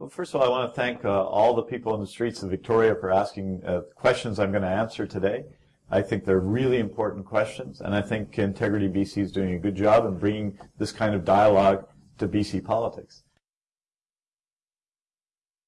Well, first of all, I want to thank uh, all the people in the streets of Victoria for asking uh, questions I'm going to answer today. I think they're really important questions, and I think Integrity BC is doing a good job in bringing this kind of dialogue to BC politics.